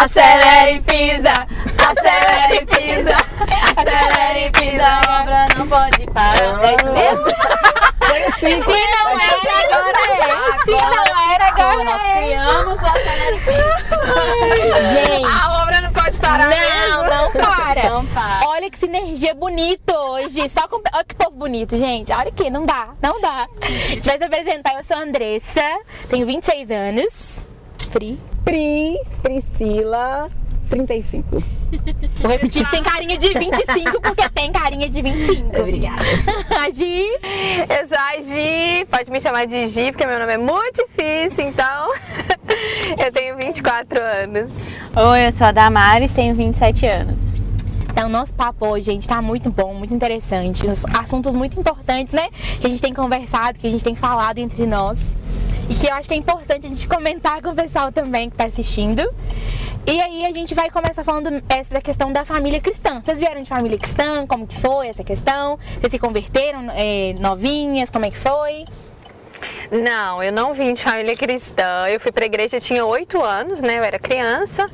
Acelera e pisa, acelera e pisa, acelera e pisa, a obra não pode parar. É isso mesmo? Sim, Se não era, agora é. Se não era, agora Nós é. criamos o acelera e pisa. Gente, A obra não pode parar não, não para. Não para. Olha que sinergia bonita hoje. Só com... Olha que povo bonito, gente. Olha aqui, não dá, não dá. A gente vai se apresentar. Eu sou a Andressa, tenho 26 anos. Pri. Pri, Priscila, 35. Vou repetir que tem carinha de 25, porque tem carinha de 25. Obrigada. A Gi. Eu sou a Gi, pode me chamar de Gi, porque meu nome é muito difícil, então eu tenho 24 anos. Oi, eu sou a Damares, tenho 27 anos. Então, nosso papo hoje, gente, tá muito bom, muito interessante. Os assuntos muito importantes, né? Que a gente tem conversado, que a gente tem falado entre nós. E que eu acho que é importante a gente comentar com o pessoal também que tá assistindo. E aí a gente vai começar falando essa da questão da família cristã. Vocês vieram de família cristã? Como que foi essa questão? Vocês se converteram é, novinhas? Como é que foi? Não, eu não vim de família cristã. Eu fui pra igreja, tinha 8 anos, né? Eu era criança.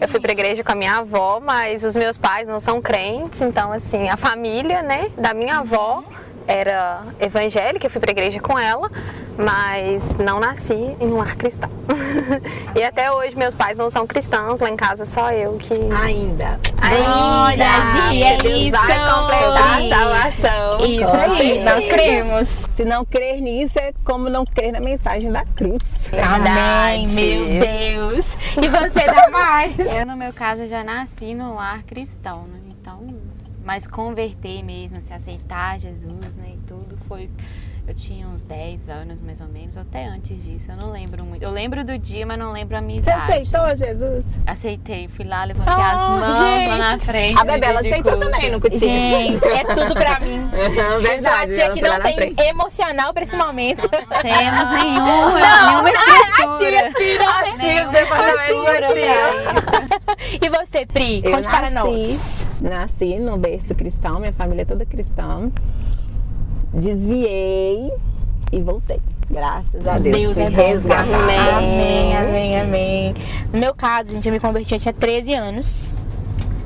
Eu fui pra igreja com a minha avó, mas os meus pais não são crentes, então assim, a família, né, da minha avó era evangélica, eu fui pra igreja com ela, mas não nasci em um lar cristão. e até hoje meus pais não são cristãos, lá em casa só eu que Ainda. Olha, Gi, é Deus isso. vai completar a Isso. salvação. Isso aí, nós cremos. Se não crer nisso, é como não crer na mensagem da cruz. Amém, Verdade. meu Deus. E você, Damares? Eu, no meu caso, já nasci no lar cristão, né? Então, mas converter mesmo, se aceitar Jesus, né? E tudo foi. Eu tinha uns 10 anos mais ou menos, até antes disso, eu não lembro muito. Eu lembro do dia, mas não lembro a minha Você idade. aceitou, Jesus? Aceitei, fui lá, levantei Oh, as mãos gente. lá na frente. A Bebela aceitou culto. também no cutinho. Gente, é tudo pra mim. Eu sou a tia que não tem frente. emocional pra esse momento. Não temos nenhum, nenhuma estrutura. As tias do departamento infantil. E você, Pri? Eu Conte para nós. nasci, nasci no berço cristão, minha família é toda cristã. Desviei e voltei. Graças a Deus. Deus fui é resgatada. Amém, amém, amém. No meu caso, gente, eu me converti, eu tinha 13 anos.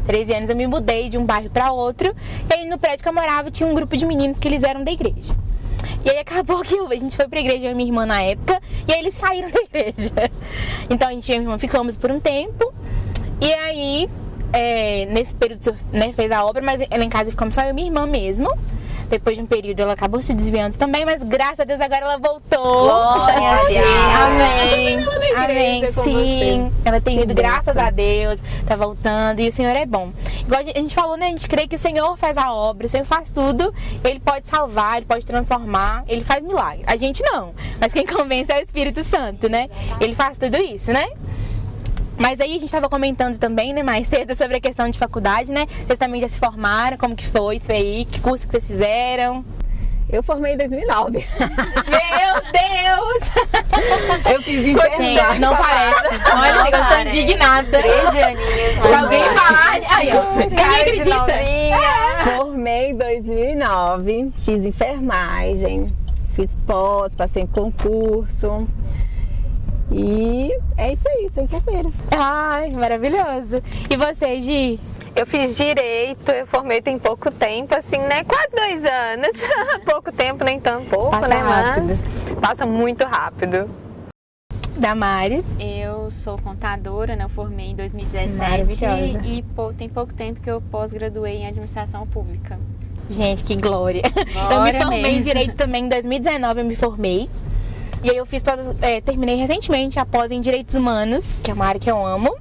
13 anos eu me mudei de um bairro para outro. E aí no prédio que eu morava tinha um grupo de meninos que eles eram da igreja. E aí acabou que a gente foi pra igreja, eu e minha irmã na época, e aí eles saíram da igreja. Então a gente e a minha irmã ficamos por um tempo. E aí, é, nesse período, né, fez a obra, mas ela em casa ficamos só eu e minha irmã mesmo. Depois de um período ela acabou se desviando também, mas graças a Deus agora ela voltou. Glória a Deus. Amém. Amém. com Sim. Ela tem Que ido, graças a Deus, tá voltando e o Senhor é bom. Igual a gente falou, né? A gente crê que o Senhor faz a obra, o Senhor faz tudo, ele pode salvar, ele pode transformar, ele faz milagre. A gente não, mas quem convence é o Espírito Santo, né? Ele faz tudo isso, né? Mas aí a gente estava comentando também, né, mais cedo sobre a questão de faculdade, né? Vocês também já se formaram, como que foi isso aí? Que curso que vocês fizeram? Eu formei em 2009. Meu Deus! Eu fiz Gente, enfermagem. não parece. Olha, eu estou indignada. 13 aninhos. Se alguém falar, aí ó, ninguém acredita. novinha. Formei em 2009, fiz enfermagem, fiz pós, passei em concurso. E é isso aí, sou enfermeira. Ai, maravilhoso. E você, Gi? Eu fiz direito, eu formei tem pouco tempo, assim, né? Quase dois anos. pouco tempo, nem tão pouco, Passa né? rápido. Mas passa muito rápido. Damares? Eu sou contadora, né? Eu formei em 2017 Maravilhosa. e pô, tem pouco tempo que eu pós-graduei em administração pública. Gente, que glória. eu me Glória formei em mesmo. Direito também em 2019, eu me formei. E aí eu fiz, é, terminei recentemente a pós em Direitos Humanos, que é uma área que eu amo.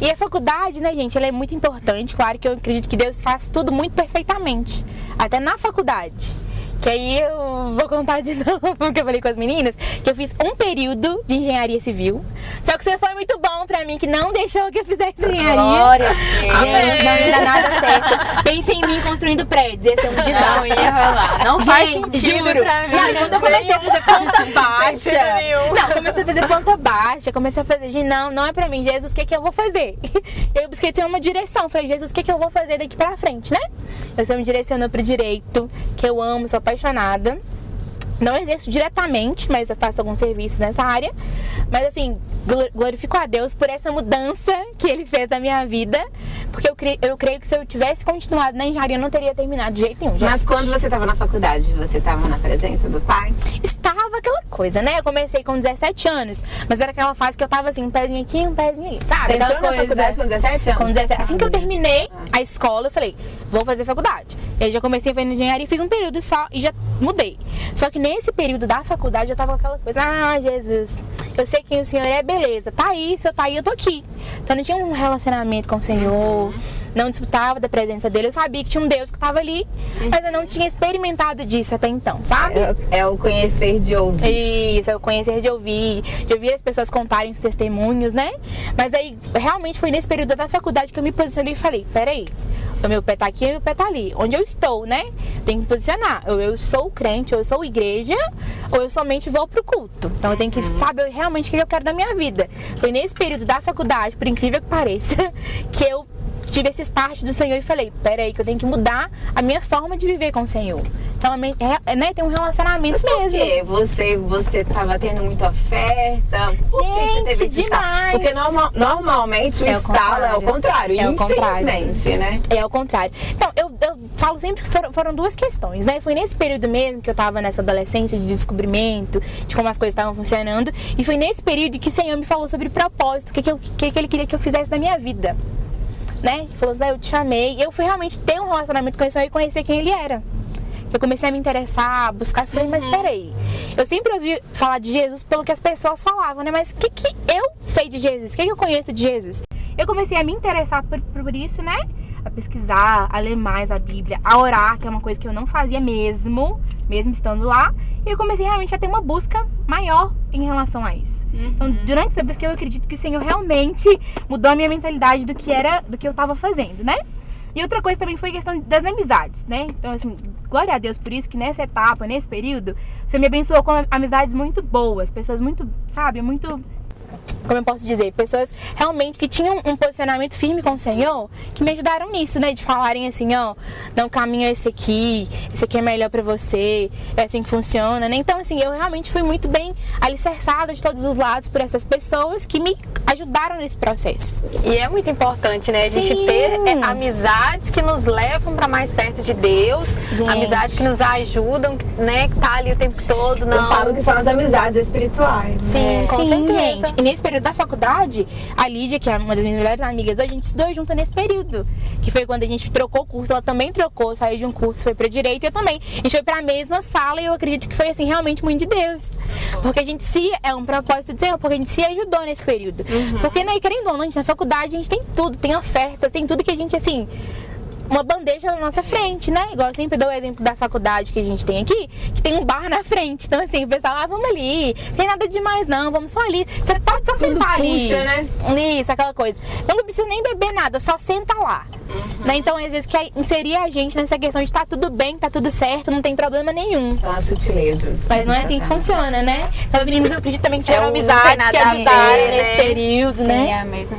E a faculdade, né, gente, ela é muito importante. Claro que eu acredito que Deus faz tudo muito perfeitamente. Até na faculdade. Que aí eu vou contar de novo, porque eu falei com as meninas, que eu fiz um período de engenharia civil. Só que você foi muito bom pra mim, que não deixou que eu fizesse engenharia. Glória a Deus. Gente, não ia dar nada certo. Pensa em mim construindo prédios, ia ser um Não desastre. ia rolar. Não faz Gente, sentido juro. pra mim. Não, quando eu comecei a fazer planta baixa. Não, comecei a fazer planta baixa, comecei a fazer, gente, não, não é pra mim, Jesus, o que que eu vou fazer? Eu busquei ter uma direção, falei, Jesus, o que que eu vou fazer daqui pra frente, né? Eu estou me direcionando pro direito, que eu amo, sou apaixonada. Não exerço diretamente, mas eu faço alguns serviços nessa área. Mas assim, gl- glorifico a Deus por essa mudança que Ele fez na minha vida. Porque eu, cre- eu creio que se eu tivesse continuado na engenharia, eu não teria terminado de jeito nenhum. Já Mas quando você estava na faculdade, você estava na presença do pai? estava aquela coisa, né? Eu comecei com 17 anos, mas era aquela fase que eu tava assim, um pezinho aqui, um pezinho ali, sabe? Você aquela na faculdade com 17 anos? Com 17. Assim que eu terminei Ah. a escola, eu falei, vou fazer faculdade. E aí já comecei a fazer engenharia fiz um período só e já mudei. Só que nesse período da faculdade eu tava com aquela coisa, ah, Jesus, eu sei quem o Senhor é, beleza. Tá aí, se eu tá aí, eu tô aqui. Então eu não tinha um relacionamento com o Senhor, não disputava da presença dele. Eu sabia que tinha um Deus que tava ali, mas eu não tinha experimentado disso até então, sabe? É, é o conhecer de ouvir. Isso, eu conhecer de ouvir, de ouvir as pessoas contarem os testemunhos, né? Mas aí, realmente foi nesse período da faculdade que eu me posicionei e falei, peraí, o meu pé tá aqui e o meu pé tá ali. Onde eu estou, né? Tem que posicionar. Ou eu sou crente, ou eu sou igreja, ou eu somente vou pro culto. Então eu tenho que saber realmente o que eu quero da minha vida. Foi nesse período da faculdade, por incrível que pareça, que eu tive esse start do Senhor e falei, peraí, que eu tenho que mudar a minha forma de viver com o Senhor. Então, né, tem um relacionamento Por mesmo. quê? Você, você tava tendo muita oferta? Por que você Gente, teve demais. Porque normal- normalmente o É o estalo é o contrário. É o contrário. infelizmente, né? É ao contrário. Então, eu, eu falo sempre que foram, foram duas questões, né? Foi nesse período mesmo que eu tava nessa adolescência de descobrimento, de como as coisas estavam funcionando. E foi nesse período que o Senhor me falou sobre propósito, o que, que, eu- que, que Ele queria que eu fizesse na minha vida. Né? Ele falou assim, "Ah, eu te chamei. E eu fui realmente ter um relacionamento com o Senhor e conhecer quem Ele era. Eu comecei a me interessar, a buscar, falei, mas peraí. Eu sempre ouvi falar de Jesus pelo que as pessoas falavam, né? Mas o que, que eu sei de Jesus? O que, que eu conheço de Jesus? Eu comecei a me interessar por, por isso, né? A pesquisar, a ler mais a Bíblia, a orar, que é uma coisa que eu não fazia mesmo, mesmo estando lá. E eu comecei realmente a ter uma busca maior em relação a isso. Então, durante essa busca, eu acredito que o Senhor realmente mudou a minha mentalidade do que era, do que eu tava fazendo, né? E outra coisa também foi a questão das amizades, né? Então, assim, glória a Deus por isso que nessa etapa, nesse período, você me abençoou com amizades muito boas, pessoas muito, sabe, muito. Como eu posso dizer? Pessoas realmente que tinham um posicionamento firme com o Senhor, que me ajudaram nisso, né? De falarem assim, ó, não, o caminho é esse aqui, esse aqui é melhor pra você, é assim que funciona, né? Então, assim, eu realmente fui muito bem alicerçada de todos os lados por essas pessoas que me ajudaram nesse processo. E é muito importante, né? A gente Sim. ter é, amizades que nos levam para mais perto de Deus, Gente. amizades que nos ajudam, né? Que tá ali o tempo todo, não. Eu falo que são as amizades espirituais. né? Sim, com Sim, certeza. gente. E nesse período da faculdade, a Lídia, que é uma das minhas melhores amigas, a gente estudou junto nesse período. Que foi quando a gente trocou curso. Ela também trocou, saiu de um curso, foi pra direito e eu também. A gente foi pra mesma sala e eu acredito que foi, assim, realmente muito de Deus. Porque a gente se... É um propósito do Senhor, porque a gente se ajudou nesse período. Porque, né, querendo ou não, a gente na faculdade, a gente tem tudo. Tem ofertas, tem tudo que a gente, assim uma bandeja na nossa frente, né? Igual eu sempre dou o exemplo da faculdade que a gente tem aqui, que tem um bar na frente. Então, assim, o pessoal, ah, vamos ali, tem nada demais não, vamos só ali. Você pode só sentar ali. puxa, né? Isso, aquela coisa. Então não precisa nem beber nada, só senta lá. Né? Então, às vezes, quer inserir a gente nessa questão de tá tudo bem, tá tudo certo, não tem problema nenhum. São as sutilezas. Mas não é assim que funciona, né? Então, as meninas, eu acredito também que tiveram É, tem amizades nada que ajudaram ver, nesse né? período, Sim, né? é a mesma.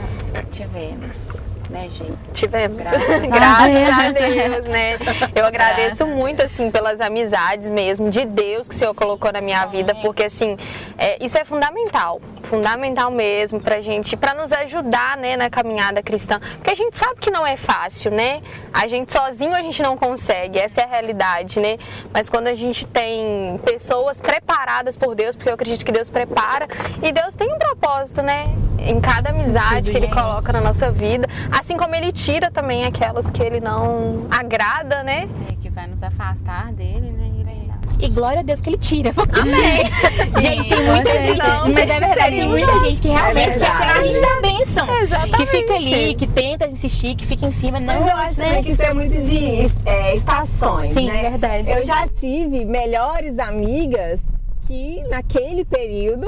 Tivemos, né, gente? Tivemos. Graças a Graças a Deus. Deus, né? Eu agradeço muito, assim, pelas amizades mesmo, de Deus que o Senhor colocou na minha vida, porque, assim, é, isso é fundamental. Fundamental mesmo pra gente, pra nos ajudar, né, na caminhada cristã. Porque a gente sabe que não é fácil, né? A gente sozinho a gente não consegue, essa é a realidade, né? Mas quando a gente tem pessoas preparadas por Deus, porque eu acredito que Deus prepara, e Deus tem um propósito, né? Em cada amizade que Ele coloca na nossa vida, assim como Ele tira também aquelas que Ele não agrada, né? É, que vai nos afastar dele, né? É- E glória a Deus que ele tira. Porque... Amém. Gente, tem muita gente, não, mas é verdade, tem muita gente que realmente É quer tirar a gente da bênção. Exatamente. Que fica ali, que tenta insistir, que fica em cima. Não, Mas eu acho né? também que isso é muito de é, estações, Sim, né? verdade. Eu já tive melhores amigas que naquele período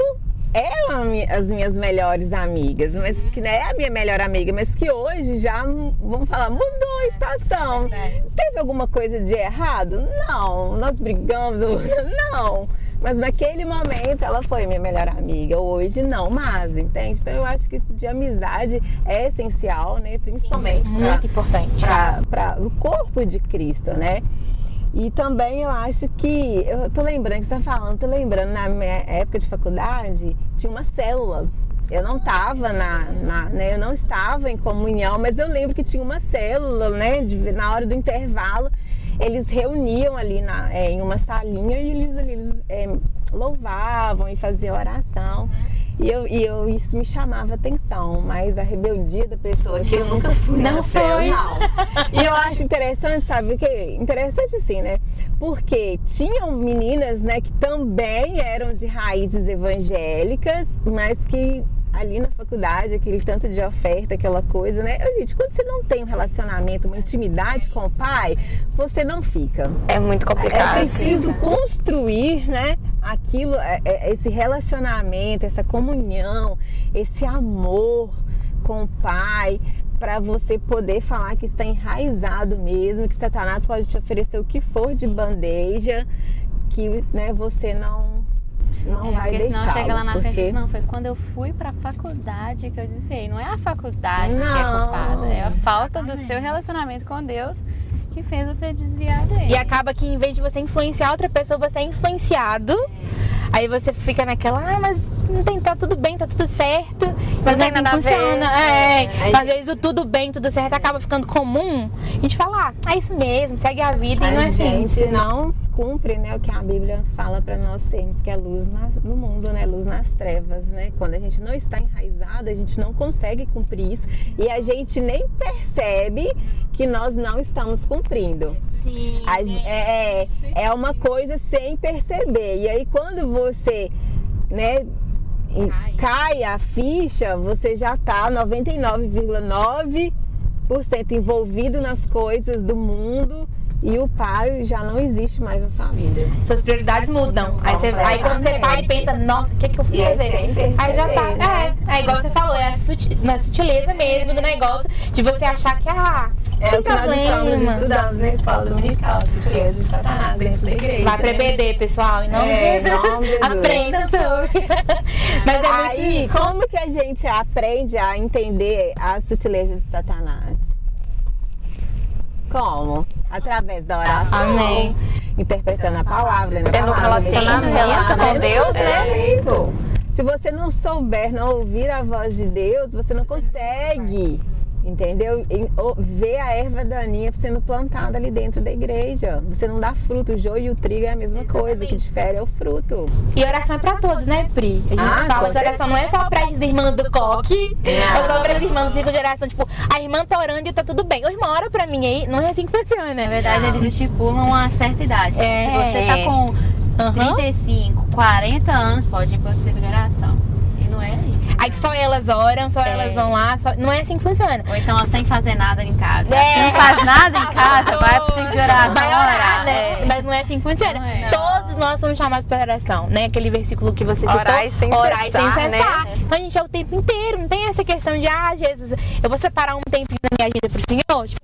eram as minhas melhores amigas, mas que não é a minha melhor amiga, mas que hoje já, vamos falar, mudou a estação. Teve alguma coisa de errado? Não. Nós brigamos? Não. Mas naquele momento ela foi minha melhor amiga. Hoje não, mas, entende? Então eu acho que isso de amizade é essencial, né? Principalmente pra- Muito importante. para o corpo de Cristo, né? E também eu acho que, eu tô lembrando que você tá falando, tô lembrando, na minha época de faculdade, tinha uma célula. Eu não estava na, na né, eu não estava em comunhão, mas eu lembro que tinha uma célula, né, de, na hora do intervalo, eles reuniam ali na, é, em uma salinha e eles, eles é, louvavam e faziam oração. E, eu, e eu, isso me chamava atenção, mas a rebeldia da pessoa que eu nunca fui Não célula, foi. não. E eu acho interessante, sabe o que? Interessante assim, né? Porque tinham meninas, né, que também eram de raízes evangélicas, mas que ali na faculdade, aquele tanto de oferta, aquela coisa, né? Gente, quando você não tem um relacionamento, uma intimidade com o pai, você não fica. É muito É complicado. preciso construir, né? Aquilo, é- é- esse relacionamento, essa comunhão, esse amor com o pai, para você poder falar que está enraizado mesmo, que Satanás pode te oferecer o que for de bandeja, que né, você não não É, vai porque senão chega lá na frente e porque... diz, não, foi quando eu fui pra faculdade que eu desviei. Não é a faculdade que é Não. culpada, é a falta do seu relacionamento com Deus que fez você desviar dele. E acaba que em vez de você influenciar outra pessoa, você é influenciado. Aí você fica naquela, ah, mas não tem, tá tudo bem, tá tudo certo. Mas não, é tem assim a funciona. É. É. Mas às vezes o tudo bem, tudo certo acaba ficando comum. A gente fala, ah, é isso mesmo, segue a vida. e não é a assim. gente não cumpre né, o que a Bíblia fala para nós sermos, que é luz na- no mundo, né? Luz nas trevas, né? Quando a gente não está enraizado, a gente não consegue cumprir isso e a gente nem percebe que nós não estamos cumprindo. Sim. A é, é, é uma coisa sem perceber. E aí quando você, né, Cai. cai a ficha, você já tá 99,9% envolvido nas coisas do mundo e o pai já não existe mais na sua vida. Suas prioridades mudam. Aí, você, aí quando você para e pensa, nossa, o que, é que eu fui fazer? Aí já tá. né? É, é igual você falou, é a na sutileza mesmo do negócio de você achar que, ah, É o que nós estamos problema. estudando na escola dominical, as sutilezas de Satanás dentro da igreja. Vai pra né? EBD, pessoal, em nome É, de Jesus. Aprenda sobre. É. Aí, como que a gente aprende a entender as sutilezas de Satanás? Como? Através da oração. Amém. Interpretando a palavra, lendo a Tendo palavra, relacionamento com Deus, né? Tempo. Se você não souber, não ouvir a voz de Deus, você não consegue, entendeu? Ver a erva daninha sendo plantada ali dentro da igreja. Você não dá fruto. O joio e o trigo é a mesma coisa. O que difere é o fruto. E oração é pra todos, né, Pri? A gente Ah, fala que oração não é só para as irmãs do coque, Não. ou só para as irmãs do ciclo de oração. Tipo, a irmã tá orando e tá tudo bem. Ô, irmã, ora pra mim aí. Não é assim que funciona. Na verdade, eles estipulam uma certa idade. É. Se você tá com Aham. 35, 40 anos, pode ir para o ciclo de oração. E não é isso. Aí que só elas oram, só É. elas vão lá. só- Não é assim que funciona. Ou então, sem fazer nada em casa. É. Se não faz nada em casa, vai pro ciclo de oração Vai orar, né? É. Mas não é assim que funciona. Não é. Todos nós somos chamados para oração, né? Aquele versículo que você citou. Orai sem Orai cessar, sem né? cessar. Então a gente é o tempo inteiro. Não tem essa questão de, ah, Jesus, eu vou separar um tempinho da minha agenda pro Senhor. Tipo,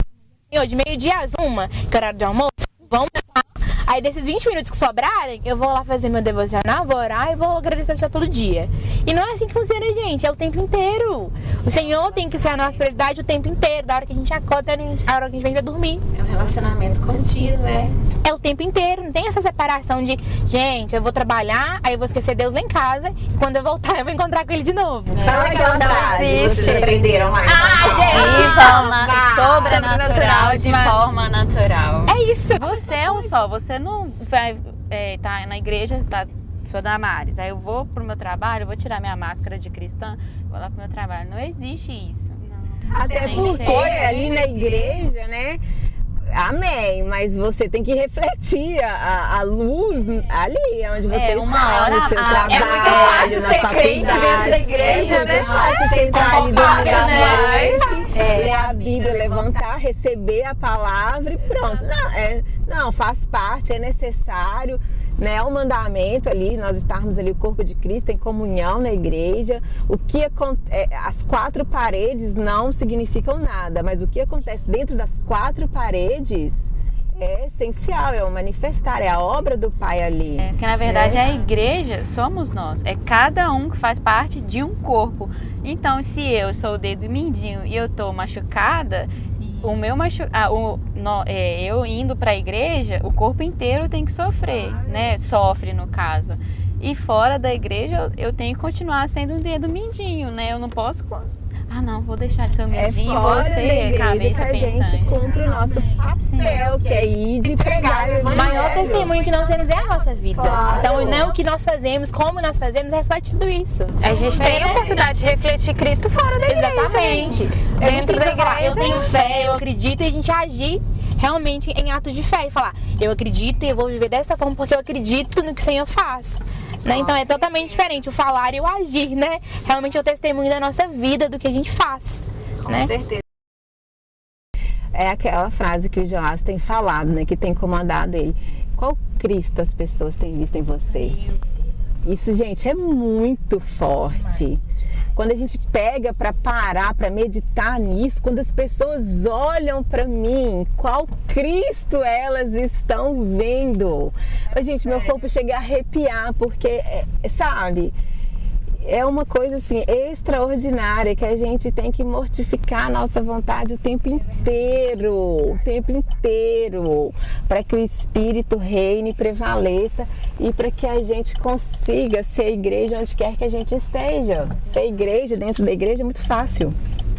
Senhor, de meio-dia às uma, que é horário de almoço, vamos lá. Aí desses 20 minutos que sobrarem, eu vou lá fazer meu devocional, vou orar e vou agradecer ao Senhor pelo dia. E não é assim que funciona, gente. É o tempo inteiro. O Senhor tem que ser a nossa prioridade o tempo inteiro. Da hora que a gente acorda até a hora que a gente vai dormir. É um relacionamento contínuo, né? É o tempo inteiro, não tem essa separação de, gente, eu vou trabalhar, aí eu vou esquecer Deus lá em casa, e quando eu voltar eu vou encontrar com ele de novo. Fala aquela Não frase vocês existe. aprenderam lá. Ah, De gente! forma Vá. sobrenatural, de forma natural. É isso. Você é um só, você não vai estar na igreja, você tá, sou Damares. Aí eu vou pro meu trabalho, eu vou tirar minha máscara de cristã, vou lá pro meu trabalho. Não existe isso. Até Tem que porque ali na igreja, né? Amém, mas você tem que refletir a, a- luz ali onde você É, está, uma hora no seu a- trabalho, é muito fácil na ser faculdade. dentro da igreja, é né? fácil sentar ali domingo à né? noite, ler a Bíblia, levantar, receber a palavra e pronto. Não, é, não, faz parte, é necessário. Né, é um mandamento ali, nós estarmos ali, o corpo de Cristo, em comunhão na igreja. O que é, as quatro paredes não significam nada, mas o que acontece dentro das quatro paredes é essencial, é o manifestar, é a obra do Pai ali. É, porque na verdade É. a igreja somos nós. É cada um que faz parte de um corpo. Então, se eu sou o dedo mindinho e eu tô machucada, o meu machu... ah, o, no, é, eu indo para a igreja, o corpo inteiro tem que sofrer, né? Sofre no caso. E fora da igreja, eu tenho que continuar sendo um dedo mindinho, né? Eu não posso ah não, vou deixar de ser humildinho, é vou ser cabeça que a gente cumpre o nosso papel, que é ir de pregar o maior testemunho que nós temos é a nossa vida. Claro. Então, não é o que nós fazemos, como nós fazemos, reflete tudo isso. A gente tem a é. oportunidade de refletir Cristo fora da igreja. Exatamente. Dentro da igreja. Falar, eu tenho fé, eu acredito, e a gente agir realmente em atos de fé e falar, eu acredito e eu vou viver dessa forma porque eu acredito no que o Senhor faz. Né? Então é totalmente diferente o falar e o agir, né? Realmente é o testemunho da nossa vida, do que a gente faz. Com né? certeza. É aquela frase que o Joás tem falado, né? Que tem comandado ele. Qual Cristo as pessoas têm visto em você? Isso, gente, é muito forte quando a gente pega para parar, para meditar nisso, quando as pessoas olham para mim, qual Cristo elas estão vendo? Oh, gente, meu corpo chega a arrepiar, porque, é, sabe, é uma coisa assim extraordinária que a gente tem que mortificar a nossa vontade o tempo inteiro, o tempo inteiro, para que o espírito reine, prevaleça e para que a gente consiga ser igreja onde quer que a gente esteja. Ser igreja dentro da igreja é muito fácil.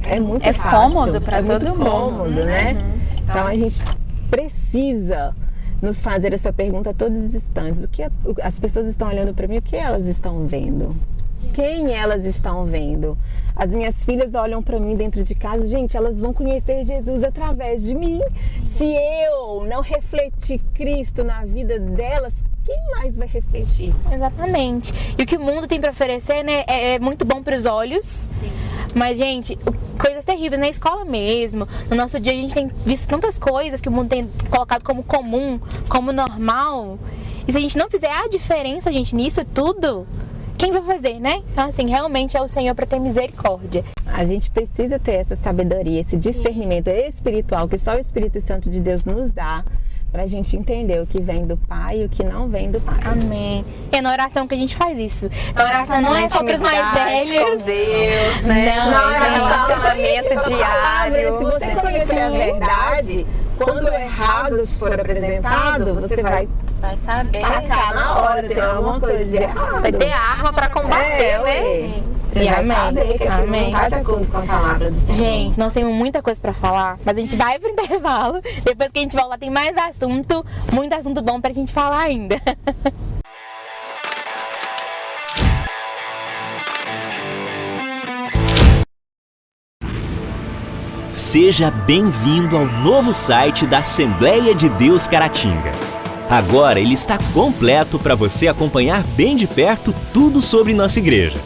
É muito é fácil. cômodo para é todo muito mundo, cômodo, né? Uhum. Então a gente precisa nos fazer essa pergunta a todos os instantes. O que as pessoas estão olhando para mim, o que elas estão vendo? quem elas estão vendo. As minhas filhas olham para mim dentro de casa, gente, elas vão conhecer Jesus através de mim. Se eu não refletir Cristo na vida delas, quem mais vai refletir? Exatamente. E o que o mundo tem para oferecer, né, é, é muito bom para os olhos. Sim. Mas, gente, coisas terríveis na escola mesmo. No nosso dia a gente tem visto tantas coisas que o mundo tem colocado como comum, como normal. E se a gente não fizer a diferença, gente, nisso tudo, quem vai fazer, né? Então, assim, realmente é o Senhor para ter misericórdia. A gente precisa ter essa sabedoria, esse discernimento Sim. espiritual que só o Espírito Santo de Deus nos dá para a gente entender o que vem do Pai e o que não vem do Pai. Amém. É na oração que a gente faz isso. A oração não é só para os mais velhos. com Deus, né? Não, não é relacionamento diário. Se você conhecer a verdade, quando o errado for apresentado, você vai Vai saber. Tacar na hora, tem alguma coisa de errado. Vai ter arma pra combater, é, né? Sim. Você vai amém. saber que amém. não tá de acordo com a palavra do Senhor. Gente, nós temos muita coisa pra falar, mas a gente vai pro intervalo. Depois que a gente voltar, tem mais assunto, muito assunto bom pra gente falar ainda. Seja bem-vindo ao novo site da Assembleia de Deus Caratinga. Agora ele está completo para você acompanhar bem de perto tudo sobre nossa igreja.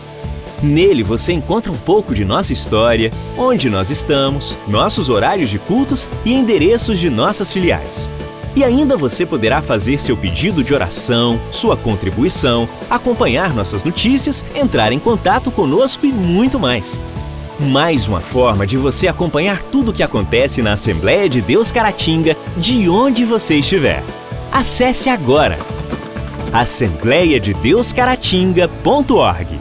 Nele você encontra um pouco de nossa história, onde nós estamos, nossos horários de cultos e endereços de nossas filiais. E ainda você poderá fazer seu pedido de oração, sua contribuição, acompanhar nossas notícias, entrar em contato conosco e muito mais. Mais uma forma de você acompanhar tudo o que acontece na Assembleia de Deus Caratinga, de onde você estiver. Acesse agora assembleiadedeuscaratinga.org.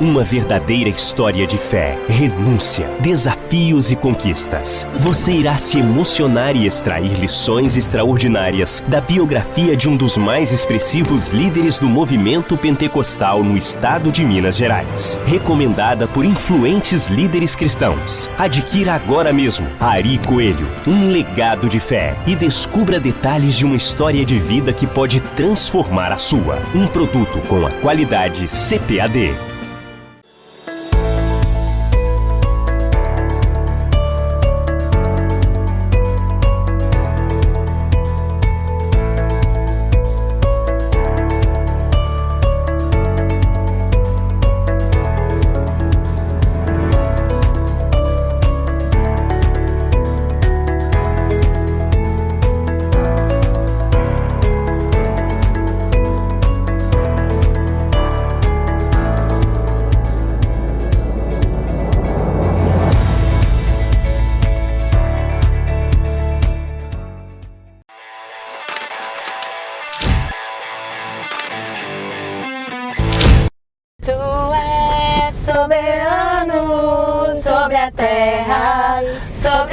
Uma verdadeira história de fé, renúncia, desafios e conquistas. Você irá se emocionar e extrair lições extraordinárias da biografia de um dos mais expressivos líderes do movimento pentecostal no estado de Minas Gerais. Recomendada por influentes líderes cristãos. Adquira agora mesmo Ari Coelho, um legado de fé e descubra detalhes de uma história de vida que pode transformar a sua. Um produto com a qualidade CPAD.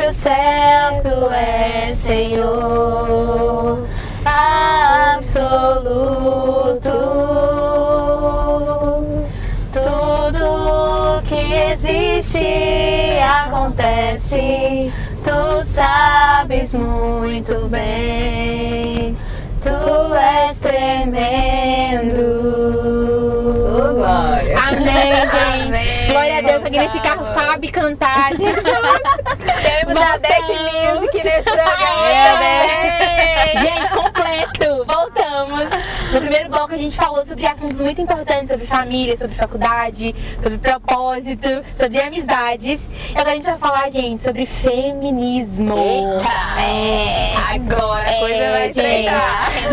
Sobre os céus tu és Senhor absoluto. Tudo que existe acontece, tu sabes muito bem. Tu és tremendo. Glória. Amém, gente. Amém. Glória a Deus, alguém nesse carro sabe cantar. A Deck Music nesse programa. É, Gente, completo. Voltamos. No primeiro bloco a gente falou sobre assuntos muito importantes, sobre família, sobre faculdade, sobre propósito, sobre amizades. E agora a gente vai falar, gente, sobre feminismo. Eita! É. Agora a coisa vai gente.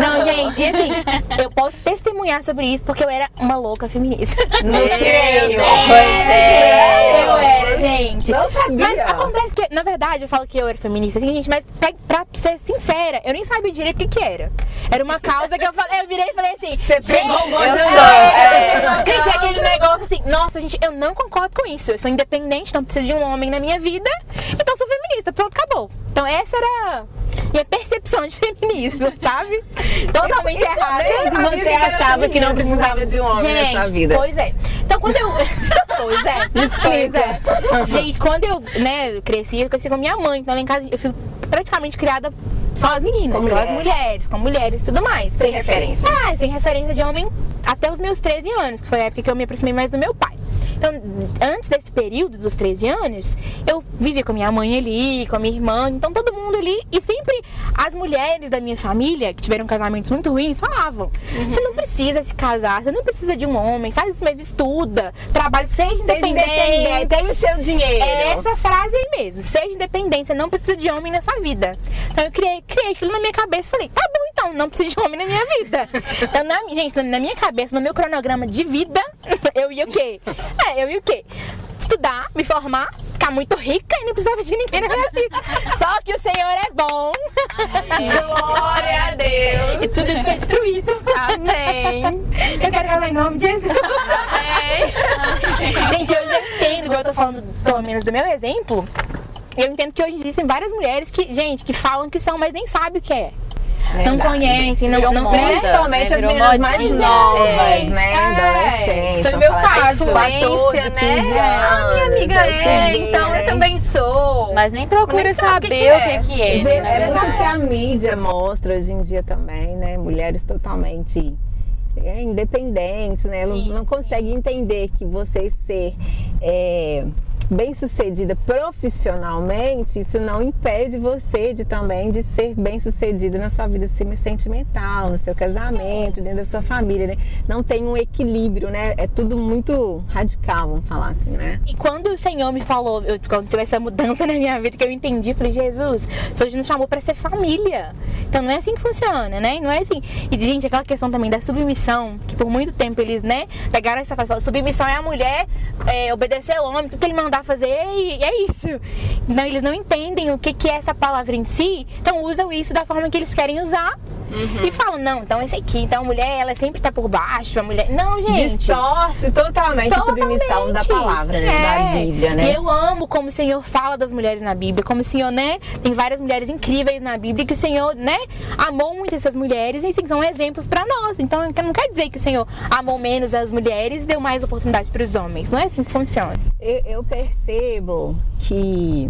Não, gente, e assim, eu posso testemunhar sobre isso porque eu era uma louca feminista. Não creio. É. Eu era, gente. Não sabia. Mas acontece que, na verdade, eu falo que eu era feminista, assim, gente, mas pra, pra ser sincera, eu nem sabia direito o que, que era. Era uma causa que eu falei, eu virei e falei assim. Você pegou um monte eu sou. Gente, é aquele negócio assim, nossa, gente, eu não concordo com isso. Eu sou independente, não preciso de um homem na minha vida, então sou feminista. Pronto, acabou. Então essa era a minha percepção de feminismo, sabe? Totalmente errada. Você achava que não precisava de um homem na sua vida. Pois é. Então quando eu. pois é. Pois é. Gente, quando eu, né, cresci, eu cresci com minha mãe. Então lá em casa eu fui praticamente criada só as meninas, Com só as mulher. mulheres, com mulheres e tudo mais. Sem referência. Ah, sem referência de homem até os meus 13 anos, que foi a época que eu me aproximei mais do meu pai. Então, antes desse período dos 13 anos, eu vivia com minha mãe ali, com a minha irmã, então todo mundo ali. E sempre as mulheres da minha família, que tiveram casamentos muito ruins, falavam: você não precisa se casar, você não precisa de um homem, faz isso mesmo, estuda, trabalha, seja Seja independente. independente, tem o seu dinheiro. É essa frase aí mesmo, seja independente, você não precisa de homem na sua vida. Então eu criei, criei aquilo na minha cabeça e falei, tá bom então, não preciso de homem na minha vida. Então, na, gente, na minha cabeça, no meu cronograma de vida, eu ia o quê? É, eu ia o quê? Estudar, me formar, ficar muito rica e não precisava de ninguém na minha vida. Só que o Senhor é bom. Glória a Deus. E tudo isso foi destruído. Amém. Eu quero falar em nome de Jesus. Gente, hoje eu entendo, igual eu tô falando pelo menos do meu exemplo, eu entendo que hoje existem várias mulheres que, gente, que falam que são, mas nem sabem o que é. Não Verdade. conhecem, não, não moda. Principalmente né? as meninas mais novas, É, né? é. Adolescentes. Foi meu caso. assim, 14, Influência, 15 né? Ah, minha anos, amiga é, então eu também sou. Mas nem procura Nem sabe o que saber que o é. que, que é, É, né, na é porque a mídia mostra hoje em dia também, né? Mulheres totalmente é, independentes, né? Elas não conseguem entender que você ser é, bem sucedida profissionalmente, isso não impede você de também de ser bem sucedido na sua vida sentimental, no seu casamento, dentro da sua família, né? Não tem um equilíbrio, né? É tudo muito radical, vamos falar assim, né? E quando o Senhor me falou, eu, quando teve essa mudança na minha vida, que eu entendi, falei, Jesus, o Senhor nos chamou pra ser família. Então não é assim que funciona, né? Não é assim. E, gente, aquela questão também da submissão, que por muito tempo eles, né, pegaram essa frase, submissão é a mulher é, obedecer ao homem, tudo que ele mandar fazer e é isso. Então eles não entendem o que, que é essa palavra em si, então usam isso da forma que eles querem usar. E falam, não, então esse aqui, então a mulher, ela sempre tá por baixo, a mulher. Não, gente. Distorce totalmente, a submissão da Totalmente. palavra, né? É. Da Bíblia, né? E eu amo como o Senhor fala das mulheres na Bíblia, como o Senhor, né, tem várias mulheres incríveis na Bíblia que o Senhor, né, amou muito essas mulheres e assim, são exemplos pra nós. Então, não quer dizer que o Senhor amou menos as mulheres e deu mais oportunidade para os homens. Não é assim que funciona. Eu, eu percebo que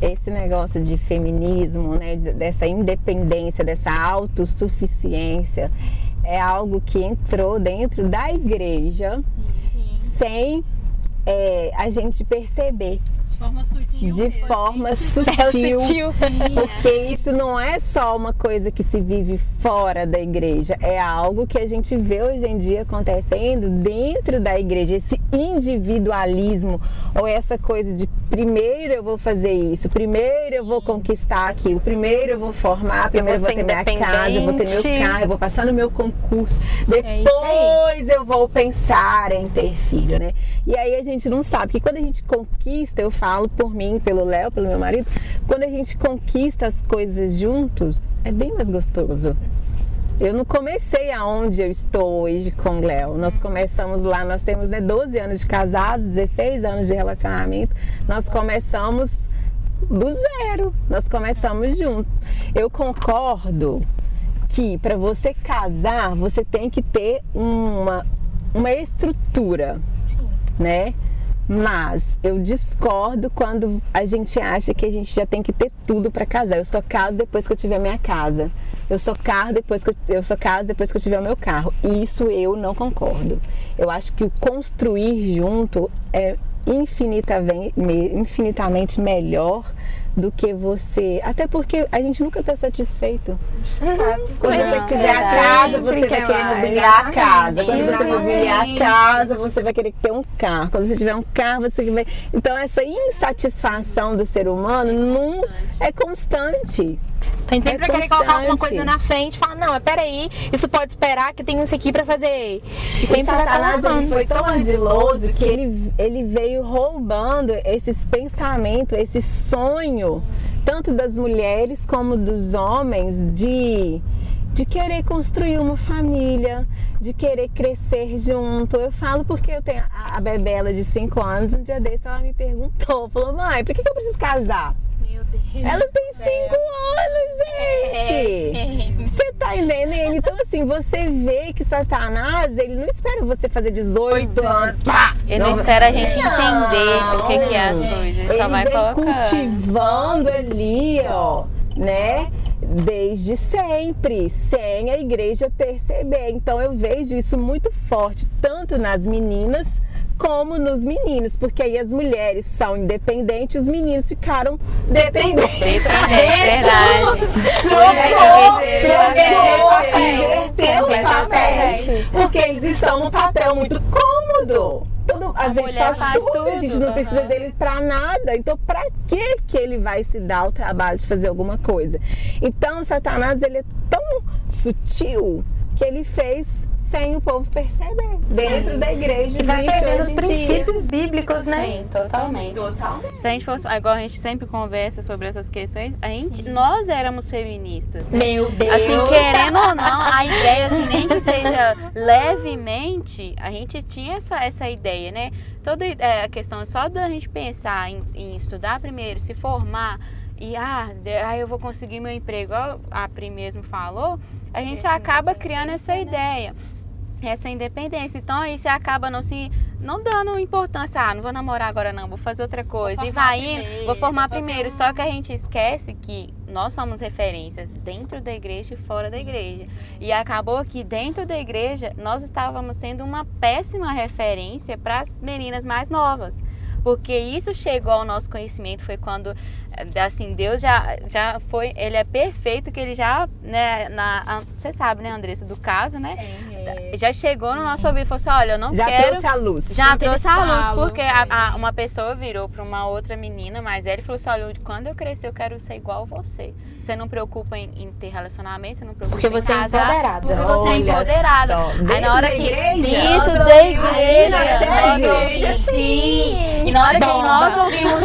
esse negócio de feminismo, né, de- dessa independência, dessa autossuficiência, é algo que entrou dentro da igreja sem é, a gente perceber. De forma sutil. De forma sutil. sutil. Porque isso não é só uma coisa que se vive fora da igreja, é algo que a gente vê hoje em dia acontecendo dentro da igreja, esse individualismo. Ou essa coisa de primeiro eu vou fazer isso, primeiro eu vou conquistar aquilo, primeiro eu vou formar, primeiro eu vou vou ter minha casa, eu vou ter meu carro, eu vou passar no meu concurso, É depois eu vou pensar em ter filho, né? E aí a gente não sabe que quando a gente conquista, eu falo por mim, pelo Léo, pelo meu marido, quando a gente conquista as coisas juntos, é bem mais gostoso. Eu não comecei aonde eu estou hoje com o Léo. Nós começamos lá, nós temos né, 12 anos de casado, 16 anos de relacionamento. Nós começamos do zero. Nós começamos juntos. Eu concordo que para você casar, você tem que ter uma, uma estrutura, né? Mas eu discordo quando a gente acha que a gente já tem que ter tudo para casar. Eu só caso depois que eu tiver minha casa. Eu só carro depois que eu, eu só caso depois que eu tiver o meu carro. Isso eu não concordo. Eu acho que o construir junto é infinitamente, infinitamente melhor do que você. Até porque a gente nunca está satisfeito. Quando você quiser a casa, você vai querer mobiliar a casa. Quando você mobiliar a casa, você vai querer ter um carro. Quando você tiver um carro, você vai. Então, essa insatisfação do ser humano não é constante. A gente sempre é vai querer colocar alguma coisa na frente e falar, não, mas peraí, isso pode esperar que tem isso aqui para fazer. E sempre Satanás vai ele foi tão ardiloso que ele, ele veio roubando esses pensamentos, esse sonho, tanto das mulheres como dos homens, de de querer construir uma família, de querer crescer junto. Eu falo porque eu tenho a, a Bebela de 5 anos, um dia desse ela me perguntou, falou, mãe, por que, que eu preciso casar? Ela tem cinco anos, gente! Você tá entendendo? Então, assim, você vê que Satanás, ele não espera você fazer 18 anos. Pá, ele não, espera a gente não, entender o que, que, é as coisas. Ele só vai colocar. cultivando ali, ó, né? desde sempre, sem a igreja perceber. Então eu vejo isso muito forte, tanto nas meninas como nos meninos, porque aí as mulheres são independentes, os meninos ficaram dependentes. É verdade. Inverteu Porque eles estão num papel muito cômodo. Tudo, a, a gente faz, faz tudo, tudo, a gente não precisa deles para nada. Então, para que que ele vai se dar o trabalho de fazer alguma coisa? Então, Satanás ele é tão sutil que ele fez sem o povo perceber. Dentro Sim. da igreja e vai perdendo os princípios bíblicos, né? Sim, totalmente. totalmente. Se a gente fosse, igual a gente sempre conversa sobre essas questões, a gente, nós éramos feministas. Né? Meu Deus! Assim, querendo ou não, a ideia, assim, nem que seja levemente, a gente tinha essa, essa ideia, né? Toda é, a questão só da gente pensar em, em estudar primeiro, se formar, e ah, aí eu vou conseguir meu emprego, a Pri mesmo falou, a gente acaba criando essa ideia essa independência. Então aí você acaba não se não dando importância, ah, não vou namorar agora não, vou fazer outra coisa. E vai indo, vou formar primeiro. Só que a gente esquece que nós somos referências dentro da igreja e fora da igreja. E acabou que dentro da igreja nós estávamos sendo uma péssima referência para as meninas mais novas porque isso chegou ao nosso conhecimento foi quando assim Deus já já foi ele é perfeito que ele já né na você sabe né Andressa do caso né é, é. Já chegou no nosso ouvido e falou assim olha eu não já quero trouxe a luz. Já trouxe a luz porque a, a, uma pessoa virou para uma outra menina mas ele falou assim olha quando eu crescer eu quero ser igual a você. Você não preocupa em, em ter relacionamento você não preocupa porque você é empoderada. porque você é empoderada. aí na hora que dentro da igreja sim. e na hora que nós ouvimos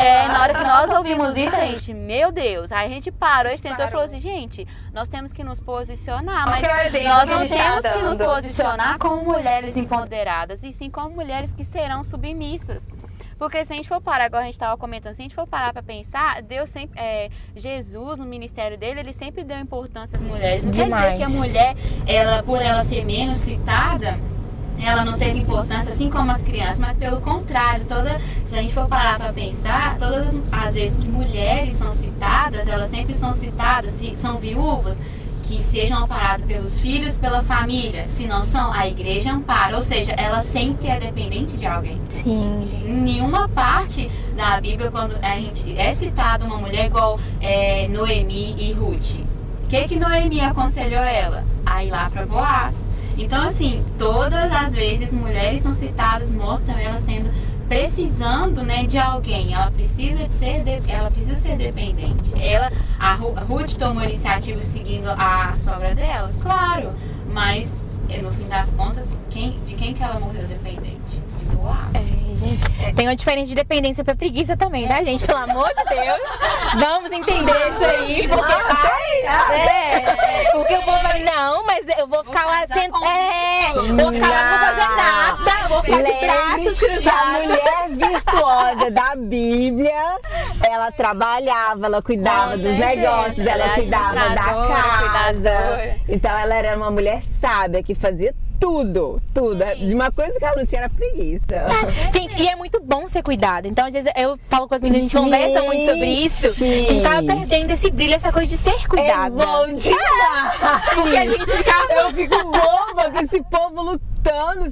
é, na hora que nós ouvimos isso, a gente, meu Deus. Aí a gente parou e sentou e falou assim, gente, nós temos que nos posicionar, mas é nós não temos que nos posicionar como mulheres empoderadas, e sim como mulheres que serão submissas. Porque se a gente for parar, agora a gente estava comentando, se a gente for parar para pensar, Deus sempre, é, Jesus no ministério dele, ele sempre deu importância às mulheres. Não Demais. quer dizer que a mulher, ela, por ela ser menos citada, ela não teve importância assim como as crianças, mas pelo contrário, toda, se a gente for parar para pensar, todas as vezes que mulheres são citadas, elas sempre são citadas, se são viúvas, que sejam amparadas pelos filhos, pela família. Se não são, a igreja ampara. Ou seja, ela sempre é dependente de alguém. Sim. Em nenhuma parte da Bíblia, quando a gente é citada uma mulher igual é, Noemi e Ruth, o que, que Noemi aconselhou ela? A ir lá para Boaz. Então, assim, todas as vezes mulheres são citadas, mostram elas sendo precisando né, de alguém, ela precisa de ser, de, ela precisa ser dependente. Ela, a Ruth tomou iniciativa seguindo a sogra dela, claro, mas no fim das contas, quem, de quem que ela morreu dependente? De É, gente. Tem uma diferença de dependência pra preguiça também, tá, gente? Pelo amor de Deus. Vamos entender isso aí. Porque, ah, é, porque povo vai, não, mas eu vou ficar lá sentado. É, eu vou ficar lá, não vou fazer nada. Vou ficar de braços que a cruzados. mulher virtuosa da Bíblia, ela trabalhava, ela cuidava dos negócios, ela, cuidava da casa. Então ela era uma mulher sábia que fazia tudo, tudo. De uma coisa que ela não tinha era preguiça. Gente, e é muito bom ser cuidado. Então, às vezes, eu falo com as meninas, a gente conversa muito sobre isso. Gente. A gente tava perdendo esse brilho, essa coisa de ser É cuidada. bom demais! Porque a gente fica. Eu fico boba com esse povo lutando,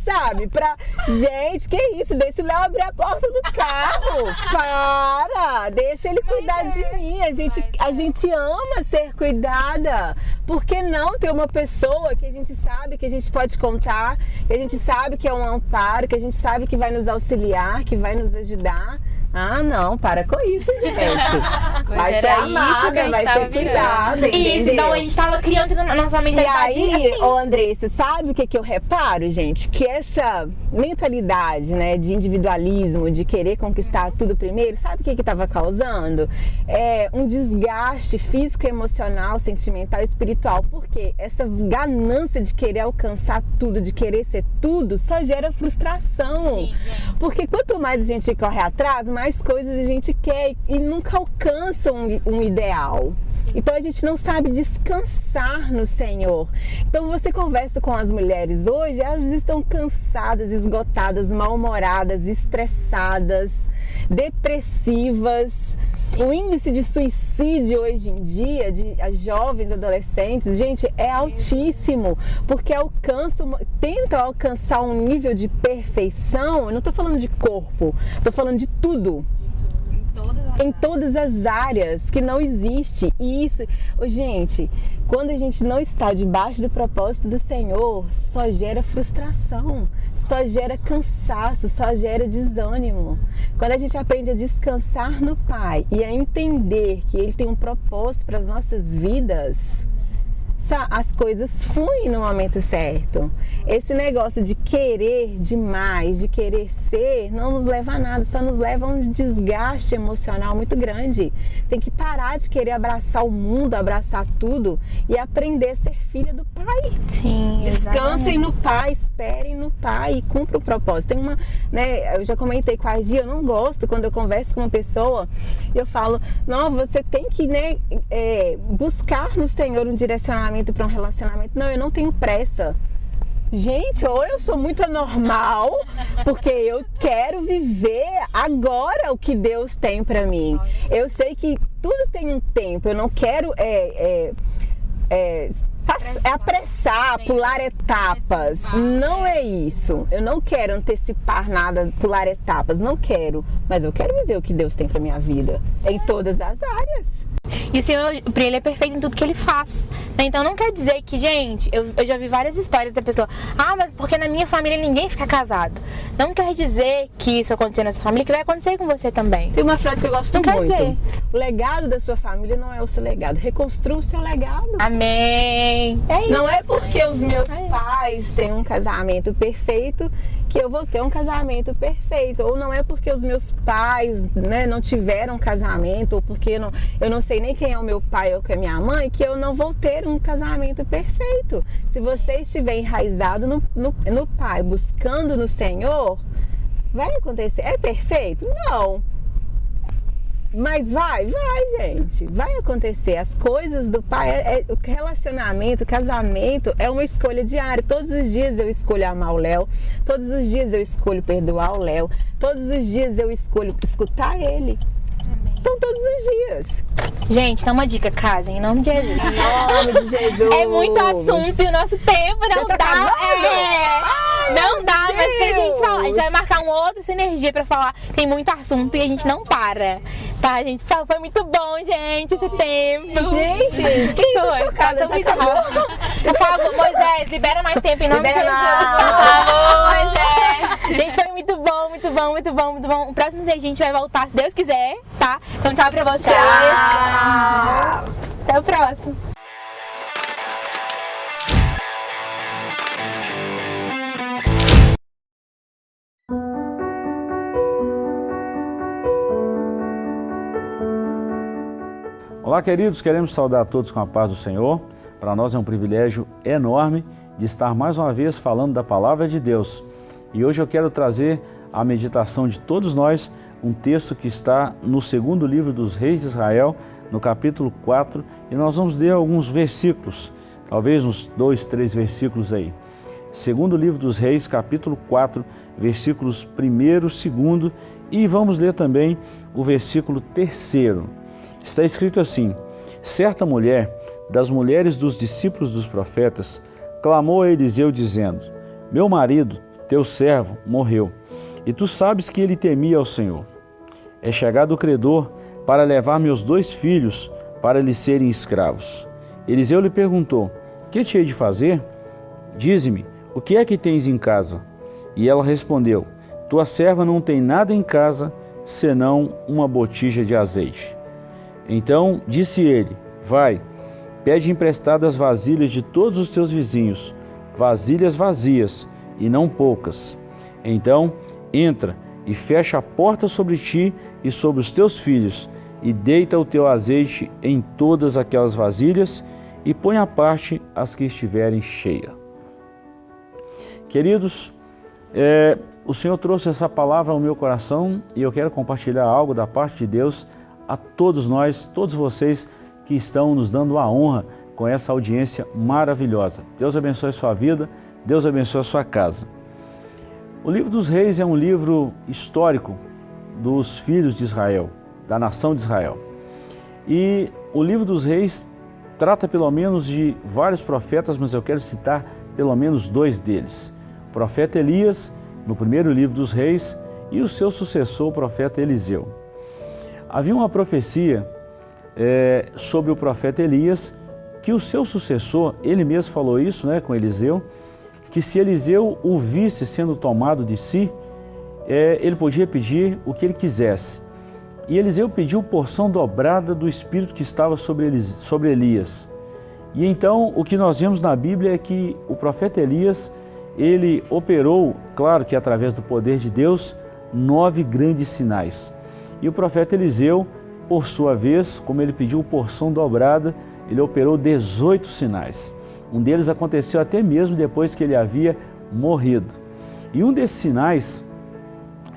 sabe? Pra. Gente, que isso? Deixa o Léo abrir a porta do carro. Para! Deixa ele cuidar de mim. A gente, a gente ama ser cuidada. Por que não ter uma pessoa que a gente sabe que a gente pode contar, que a gente sabe que é um amparo, que a gente sabe que vai nos auxiliar, que vai nos ajudar? Ah, não, para com isso, gente. Pois vai ser era isso que a amada, gente vai ser cuidada. Isso, então a gente tava criando na nossa E mentalidade aí, assim. ô Andressa, sabe o que, que eu reparo, gente? Que essa mentalidade, né, de individualismo, de querer conquistar tudo primeiro, sabe o que que tava causando? É um desgaste físico, emocional, sentimental e espiritual. Porque essa ganância de querer alcançar tudo, de querer ser tudo, só gera frustração. Porque quanto mais a gente corre atrás, mais coisas a gente quer e nunca alcança um, um ideal. Então a gente não sabe descansar no Senhor. Então você conversa com as mulheres hoje, elas estão cansadas, esgotadas, mal-humoradas, estressadas, depressivas. O índice de suicídio hoje em dia, de jovens adolescentes, gente, é altíssimo, porque alcançam, tentam alcançar um nível de perfeição. Eu não estou falando de corpo, estou falando de tudo em todas as áreas que não existe. E isso, gente, quando a gente não está debaixo do propósito do Senhor, só gera frustração, só gera cansaço, só gera desânimo. Quando a gente aprende a descansar no Pai e a entender que Ele tem um propósito para as nossas vidas, as coisas fluem no momento certo. Esse negócio de querer demais, de querer ser, não nos leva a nada, só nos leva a um desgaste emocional muito grande. Tem que parar de querer abraçar o mundo, abraçar tudo e aprender a ser filha do Pai. Sim, Descansem no Pai, esperem no Pai e cumpram o propósito. Tem uma, né, eu já comentei com a Gia, eu não gosto quando eu converso com uma pessoa e eu falo, não, você tem que, né, é, buscar no Senhor um direcionamento para um relacionamento. Não, eu não tenho pressa. Gente, ou eu sou muito anormal, porque eu quero viver agora o que Deus tem para mim. Eu sei que tudo tem um tempo. Eu não quero é, é, é, é apressar, pular etapas. Não é isso. Eu não quero antecipar nada, pular etapas. Não quero. Mas eu quero viver o que Deus tem para minha vida em todas as áreas. E o Senhor, pra ele é perfeito em tudo que ele faz. né? Então não quer dizer que, gente, eu, eu já vi várias histórias da pessoa, ah, mas porque na minha família ninguém fica casado. Não quer dizer que isso aconteceu na sua família, que vai acontecer com você também. Tem uma frase que eu gosto Não quer muito. dizer. O legado da sua família não é o seu legado. Reconstrua o seu legado. Amém. É isso. Não é porque os meus É pais têm um casamento perfeito que eu vou ter um casamento perfeito. Ou não é porque os meus pais né, não tiveram um casamento, ou porque eu não, eu não sei nem quem é o meu pai ou quem é minha mãe, que eu não vou ter um casamento perfeito. Se você estiver enraizado no, no, no pai, buscando no Senhor, vai acontecer. É perfeito? Não. Mas vai, vai, gente. Vai acontecer. As coisas do pai, é, é- o relacionamento, o casamento é uma escolha diária. Todos os dias eu escolho amar o Léo. Todos os dias eu escolho perdoar o Léo. Todos os dias eu escolho escutar ele. Então, todos os dias. Gente, dá uma dica, casem, em nome de Jesus. Em nome de Jesus. É muito assunto e o nosso tempo não tá dá. É, Ai, não dá, mas tem gente Deus. falar. A gente vai marcar um outro sinergia pra falar. Tem muito assunto e a gente não para. Tá, gente? Foi muito bom, gente, esse tempo. Gente, quem tá Foi, chocada? passou Já muito rápido. Por favor, Moisés, libera mais tempo em nome Libera de Jesus. mais. Por favor, Moisés. Gente, foi muito bom, muito bom, muito bom, muito bom. O próximo dia a gente vai voltar, se Deus quiser, tá? Então tchau pra vocês. Tchau. Até o próximo. Olá, queridos, queremos saudar a todos com a paz do Senhor. Para nós é um privilégio enorme de estar mais uma vez falando da Palavra de Deus. E hoje eu quero trazer a meditação de todos nós um texto que está no segundo livro dos Reis de Israel, no capítulo 4, e nós vamos ler alguns versículos, talvez uns dois, três versículos aí. Segundo livro dos Reis, capítulo 4, versículos 1, 2 e vamos ler também o versículo 3. Está escrito assim: Certa mulher, das mulheres dos discípulos dos profetas, clamou a Eliseu, dizendo: Meu marido, teu servo, morreu, e tu sabes que ele temia ao Senhor. É chegado o credor para levar meus dois filhos para lhe serem escravos. Eliseu lhe perguntou: Que te hei de fazer? Dize-me, o que é que tens em casa? E ela respondeu: Tua serva não tem nada em casa senão uma botija de azeite. Então disse ele: Vai, pede emprestadas vasilhas de todos os teus vizinhos, vasilhas vazias e não poucas. Então entra e fecha a porta sobre ti e sobre os teus filhos, e deita o teu azeite em todas aquelas vasilhas, e põe à parte as que estiverem cheias. Queridos, é, o Senhor trouxe essa palavra ao meu coração e eu quero compartilhar algo da parte de Deus a todos nós, todos vocês que estão nos dando a honra com essa audiência maravilhosa. Deus abençoe a sua vida, Deus abençoe a sua casa. O livro dos reis é um livro histórico dos filhos de Israel, da nação de Israel. E o livro dos reis trata pelo menos de vários profetas, mas eu quero citar pelo menos dois deles. O profeta Elias, no primeiro livro dos reis, e o seu sucessor, o profeta Eliseu. Havia uma profecia é, sobre o profeta Elias, que o seu sucessor, ele mesmo falou isso né, com Eliseu, que se Eliseu o visse sendo tomado de si, é, ele podia pedir o que ele quisesse. E Eliseu pediu porção dobrada do Espírito que estava sobre, Elis, sobre Elias. E então o que nós vemos na Bíblia é que o profeta Elias, ele operou, claro que através do poder de Deus, nove grandes sinais. E o profeta Eliseu, por sua vez, como ele pediu porção dobrada, ele operou 18 sinais. Um deles aconteceu até mesmo depois que ele havia morrido. E um desses sinais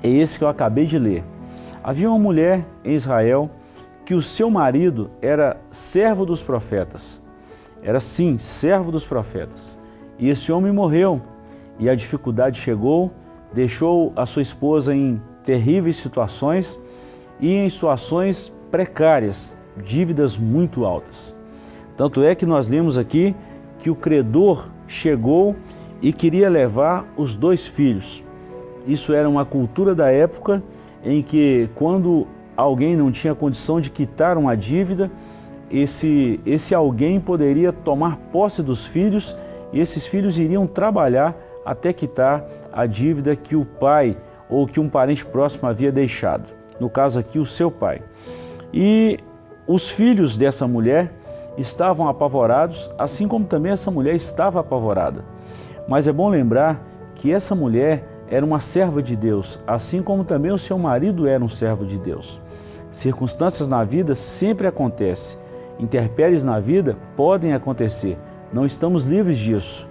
é esse que eu acabei de ler. Havia uma mulher em Israel que o seu marido era servo dos profetas. Era sim, servo dos profetas. E esse homem morreu e a dificuldade chegou, deixou a sua esposa em terríveis situações e em situações precárias, dívidas muito altas. Tanto é que nós lemos aqui que o credor chegou e queria levar os dois filhos. Isso era uma cultura da época em que quando alguém não tinha condição de quitar uma dívida, esse, esse alguém poderia tomar posse dos filhos e esses filhos iriam trabalhar até quitar a dívida que o pai ou que um parente próximo havia deixado no caso aqui o seu pai. E os filhos dessa mulher estavam apavorados, assim como também essa mulher estava apavorada. Mas é bom lembrar que essa mulher era uma serva de Deus, assim como também o seu marido era um servo de Deus. Circunstâncias na vida sempre acontecem, interpéries na vida podem acontecer, não estamos livres disso.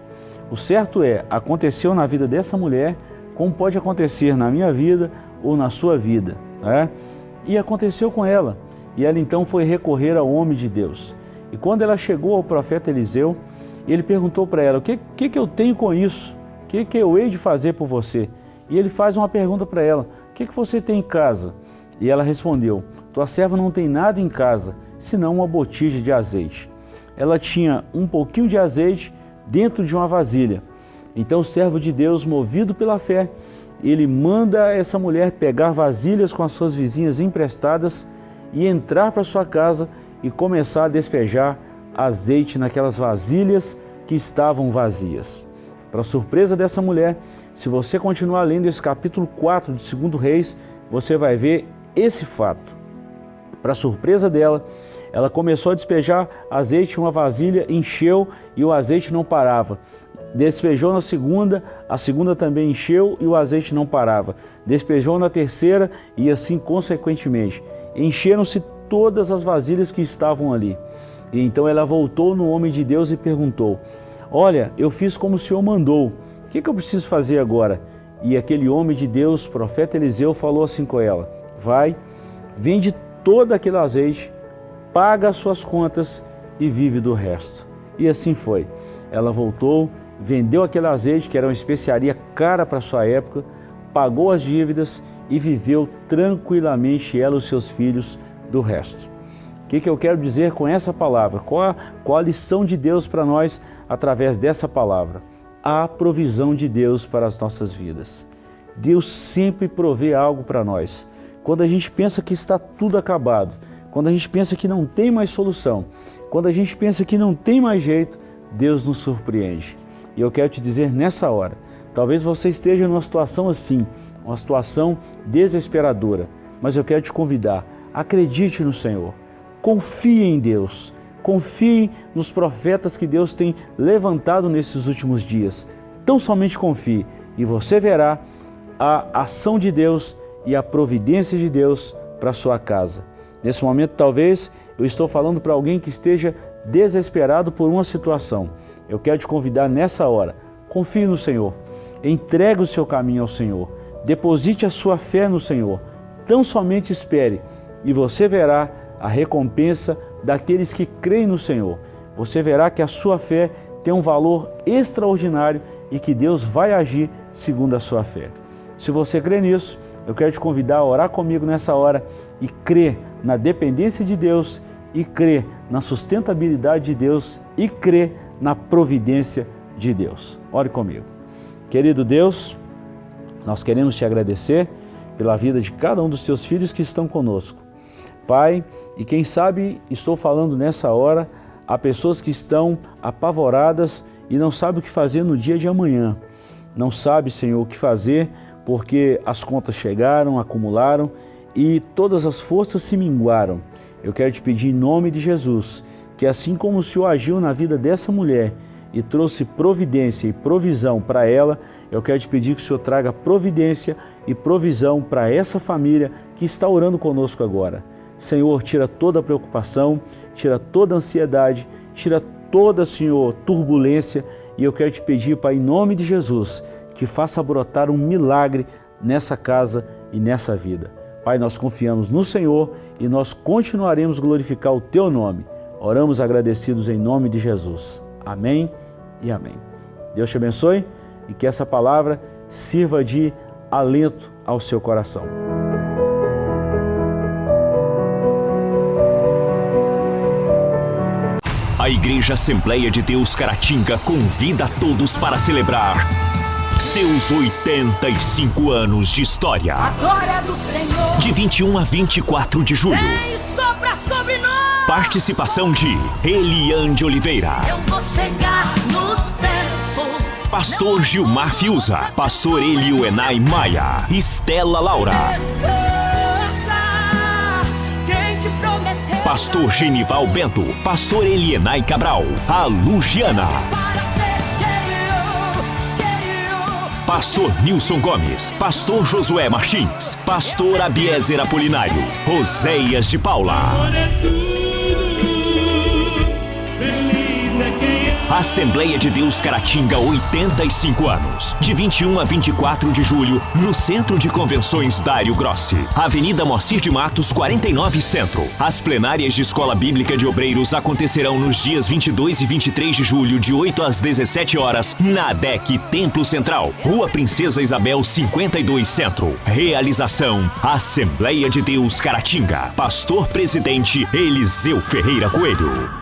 O certo é, aconteceu na vida dessa mulher, como pode acontecer na minha vida ou na sua vida. Né? E aconteceu com ela. E ela então foi recorrer ao homem de Deus. E quando ela chegou ao profeta Eliseu, ele perguntou para ela, o que, que, que eu tenho com isso? O que, que eu hei de fazer por você? E ele faz uma pergunta para ela, o que, que você tem em casa? E ela respondeu, tua serva não tem nada em casa, senão uma botija de azeite. Ela tinha um pouquinho de azeite dentro de uma vasilha. Então o servo de Deus, movido pela fé, ele manda essa mulher pegar vasilhas com as suas vizinhas emprestadas e entrar para sua casa e começar a despejar azeite naquelas vasilhas que estavam vazias. Para surpresa dessa mulher, se você continuar lendo esse capítulo 4 de 2 Reis, você vai ver esse fato. Para surpresa dela, ela começou a despejar azeite em uma vasilha, encheu e o azeite não parava. Despejou na segunda, a segunda também encheu e o azeite não parava. Despejou na terceira e assim consequentemente. Encheram-se todas as vasilhas que estavam ali. E então ela voltou no homem de Deus e perguntou: Olha, eu fiz como o Senhor mandou, o que, que eu preciso fazer agora? E aquele homem de Deus, profeta Eliseu, falou assim com ela: Vai, vende todo aquele azeite, paga as suas contas e vive do resto. E assim foi. Ela voltou, vendeu aquele azeite, que era uma especiaria cara para sua época, pagou as dívidas e viveu tranquilamente ela e os seus filhos do resto. O que, que eu quero dizer com essa palavra? Qual a, qual a lição de Deus para nós através dessa palavra? A provisão de Deus para as nossas vidas. Deus sempre provê algo para nós. Quando a gente pensa que está tudo acabado, quando a gente pensa que não tem mais solução, quando a gente pensa que não tem mais jeito, Deus nos surpreende. E eu quero te dizer nessa hora, talvez você esteja numa situação assim, uma situação desesperadora, mas eu quero te convidar, acredite no Senhor, confie em Deus, confie nos profetas que Deus tem levantado nesses últimos dias. Tão somente confie e você verá a ação de Deus e a providência de Deus para sua casa. Nesse momento, talvez eu estou falando para alguém que esteja desesperado por uma situação. Eu quero te convidar nessa hora, confie no Senhor, entregue o seu caminho ao Senhor, deposite a sua fé no Senhor, tão somente espere e você verá a recompensa daqueles que creem no Senhor. Você verá que a sua fé tem um valor extraordinário e que Deus vai agir segundo a sua fé. Se você crê nisso, eu quero te convidar a orar comigo nessa hora e crer na dependência de Deus e crer na sustentabilidade de Deus e crer na providência de Deus. Ore comigo. Querido Deus, nós queremos te agradecer pela vida de cada um dos teus filhos que estão conosco. Pai, e quem sabe estou falando nessa hora a pessoas que estão apavoradas e não sabem o que fazer no dia de amanhã. Não sabe, Senhor, o que fazer porque as contas chegaram, acumularam e todas as forças se minguaram. Eu quero te pedir em nome de Jesus que assim como o Senhor agiu na vida dessa mulher e trouxe providência e provisão para ela, eu quero te pedir que o Senhor traga providência e provisão para essa família que está orando conosco agora. Senhor, tira toda a preocupação, tira toda a ansiedade, tira toda, Senhor, turbulência e eu quero te pedir, Pai, em nome de Jesus, que faça brotar um milagre nessa casa e nessa vida. Pai, nós confiamos no Senhor e nós continuaremos glorificar o Teu nome. Oramos agradecidos em nome de Jesus. Amém e amém. Deus te abençoe e que essa palavra sirva de alento ao seu coração. Igreja Assembleia de Deus Caratinga convida a todos para celebrar seus 85 anos de história. A glória do Senhor. De 21 a 24 de julho. Vem sopra sobre nós. Participação de Eliane Oliveira. Eu vou chegar no tempo. Pastor Gilmar Fiuza. Pastor Elio Enai Maia. Estela Laura. Descansa. Quem te prometeu. Pastor Genival Bento. Pastor Elienai Cabral. A. Pastor Nilson Gomes, Pastor Josué Martins, Pastor Abiezer Apolinário, Roséias de Paula. Assembleia de Deus Caratinga, 85 anos. De 21 a 24 de julho, no Centro de Convenções Dário Grossi. Avenida Mocir de Matos, 49 Centro. As plenárias de Escola Bíblica de Obreiros acontecerão nos dias 22 e 23 de julho, de 8 às 17 horas, na ADEC Templo Central, Rua Princesa Isabel, 52 Centro. Realização: Assembleia de Deus Caratinga. Pastor Presidente Eliseu Ferreira Coelho.